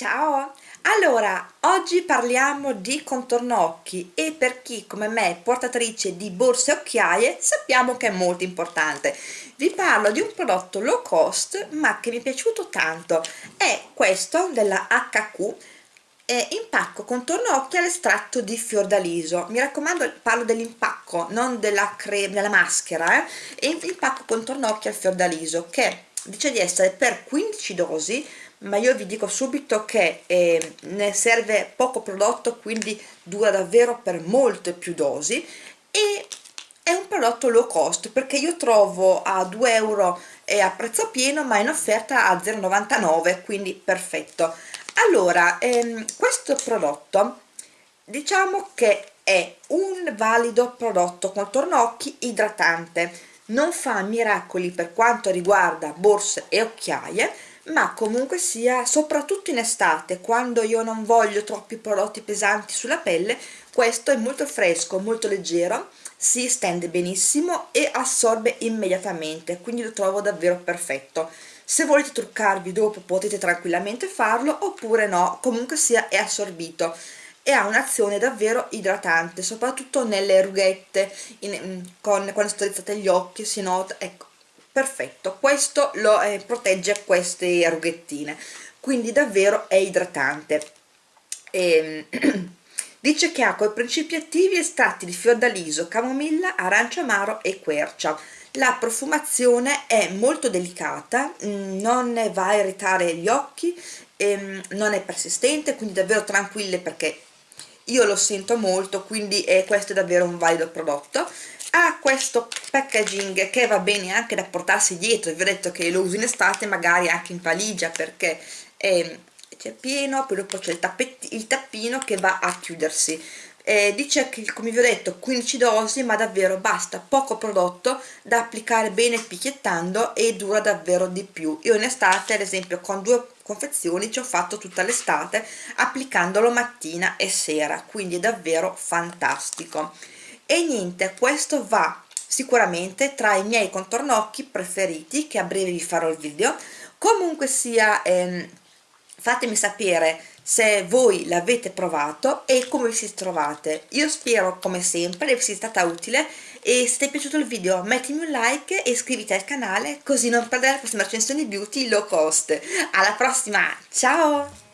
Ciao! Allora, oggi parliamo di contorno occhi e per chi come me portatrice di borse e occhiaie sappiamo che è molto importante. Vi parlo di un prodotto low cost ma che mi è piaciuto tanto, è questo della HQ impacco contorno occhi all'estratto di fiordaliso mi raccomando parlo dell'impacco non della, della maschera eh? impacco contorno occhi al fiordaliso che dice di essere per 15 dosi ma io vi dico subito che eh, ne serve poco prodotto quindi dura davvero per molte più dosi e è un prodotto low cost perché io trovo a 2 euro a prezzo pieno ma in offerta a 0,99 quindi perfetto. Allora ehm, questo prodotto diciamo che è un valido prodotto contorno occhi idratante non fa miracoli per quanto riguarda borse e occhiaie ma comunque sia soprattutto in estate quando io non voglio troppi prodotti pesanti sulla pelle questo è molto fresco molto leggero si stende benissimo e assorbe immediatamente quindi lo trovo davvero perfetto. Se volete truccarvi dopo potete tranquillamente farlo oppure no comunque sia è assorbito e ha un'azione davvero idratante soprattutto nelle rughette in, mm, con, quando strizzate gli occhi si nota ecco perfetto. Questo lo eh, protegge queste rughettine quindi davvero è idratante. E, ehm, dice che ha coi principi attivi estratti di fiordaliso, camomilla, arancia amaro e quercia. La profumazione è molto delicata mm, non va a irritare gli occhi ehm, non è persistente quindi davvero tranquille perché io lo sento molto quindi eh, questo è davvero un valido prodotto. Ha questo packaging che va bene anche da portarsi dietro vi ho detto che lo uso in estate magari anche in valigia perché eh, c'è pieno poi dopo c'è il, il tappino che va a chiudersi eh, dice che come vi ho detto 15 dosi ma davvero basta. Poco prodotto da applicare bene picchiettando e dura davvero di più. Io in estate ad esempio con due confezioni ci ho fatto tutta l'estate applicandolo mattina e sera quindi è davvero fantastico. E niente questo va sicuramente tra i miei contornocchi preferiti che a breve vi farò il video. Comunque sia ehm, fatemi sapere se voi l'avete provato e come vi siete trovate. Io spero come sempre che vi sia stata utile e se ti è piaciuto il video mettimi un like e iscriviti al canale così non perdere la prossima recensione beauty low cost. Alla prossima ciao